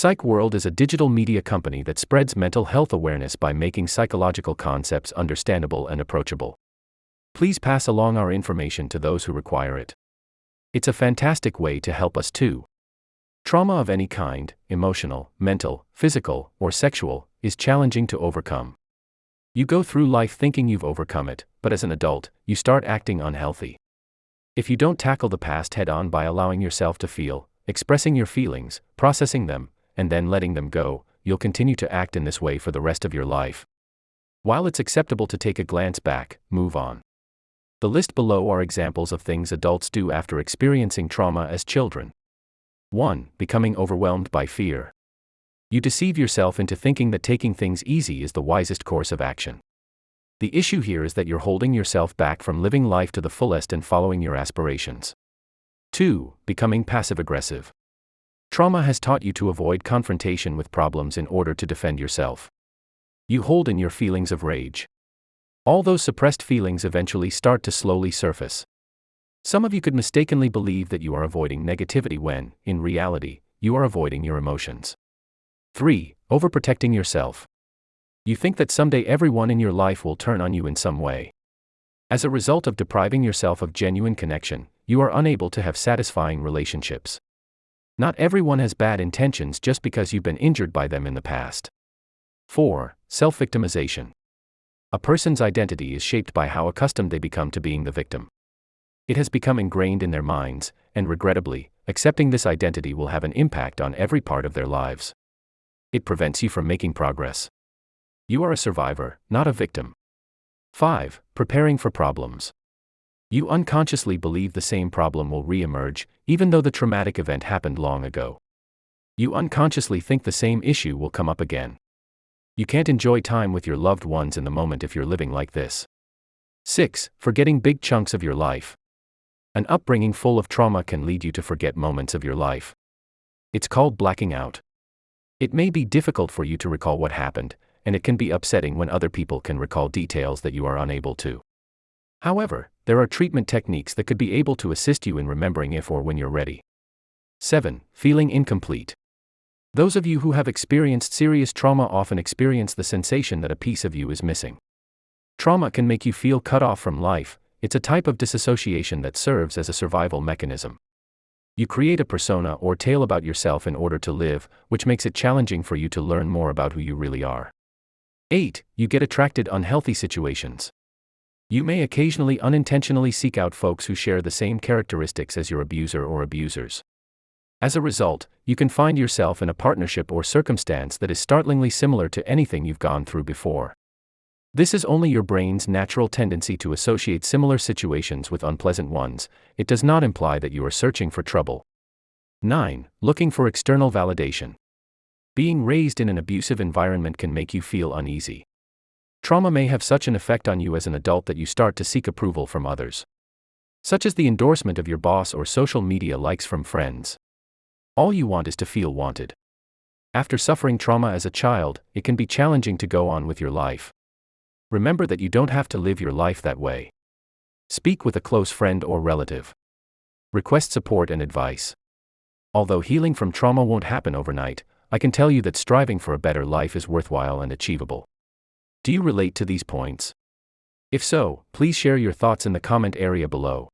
Psych World is a digital media company that spreads mental health awareness by making psychological concepts understandable and approachable. Please pass along our information to those who require it. It's a fantastic way to help us too. Trauma of any kind, emotional, mental, physical, or sexual, is challenging to overcome. You go through life thinking you've overcome it, but as an adult, you start acting unhealthy. If you don't tackle the past head on by allowing yourself to feel, expressing your feelings, processing them, and then letting them go, you'll continue to act in this way for the rest of your life. While it's acceptable to take a glance back, move on. The list below are examples of things adults do after experiencing trauma as children. 1. Becoming overwhelmed by fear. You deceive yourself into thinking that taking things easy is the wisest course of action. The issue here is that you're holding yourself back from living life to the fullest and following your aspirations. 2. Becoming passive aggressive. Trauma has taught you to avoid confrontation with problems in order to defend yourself. You hold in your feelings of rage. All those suppressed feelings eventually start to slowly surface. Some of you could mistakenly believe that you are avoiding negativity when, in reality, you are avoiding your emotions. 3. Overprotecting yourself. You think that someday everyone in your life will turn on you in some way. As a result of depriving yourself of genuine connection, you are unable to have satisfying relationships. Not everyone has bad intentions just because you've been injured by them in the past. 4. Self victimization. A person's identity is shaped by how accustomed they become to being the victim. It has become ingrained in their minds, and regrettably, accepting this identity will have an impact on every part of their lives. It prevents you from making progress. You are a survivor, not a victim. 5. Preparing for problems. You unconsciously believe the same problem will re-emerge, even though the traumatic event happened long ago. You unconsciously think the same issue will come up again. You can't enjoy time with your loved ones in the moment if you're living like this. 6. Forgetting big chunks of your life. An upbringing full of trauma can lead you to forget moments of your life. It's called blacking out. It may be difficult for you to recall what happened, and it can be upsetting when other people can recall details that you are unable to. However, there are treatment techniques that could be able to assist you in remembering if or when you're ready. 7. Feeling incomplete. Those of you who have experienced serious trauma often experience the sensation that a piece of you is missing. Trauma can make you feel cut off from life, it's a type of disassociation that serves as a survival mechanism. You create a persona or tale about yourself in order to live, which makes it challenging for you to learn more about who you really are. 8. You get attracted unhealthy situations. You may occasionally unintentionally seek out folks who share the same characteristics as your abuser or abusers. As a result, you can find yourself in a partnership or circumstance that is startlingly similar to anything you've gone through before. This is only your brain's natural tendency to associate similar situations with unpleasant ones, it does not imply that you are searching for trouble. 9. Looking for external validation. Being raised in an abusive environment can make you feel uneasy. Trauma may have such an effect on you as an adult that you start to seek approval from others. Such as the endorsement of your boss or social media likes from friends. All you want is to feel wanted. After suffering trauma as a child, it can be challenging to go on with your life. Remember that you don't have to live your life that way. Speak with a close friend or relative. Request support and advice. Although healing from trauma won't happen overnight, I can tell you that striving for a better life is worthwhile and achievable. Do you relate to these points? If so, please share your thoughts in the comment area below.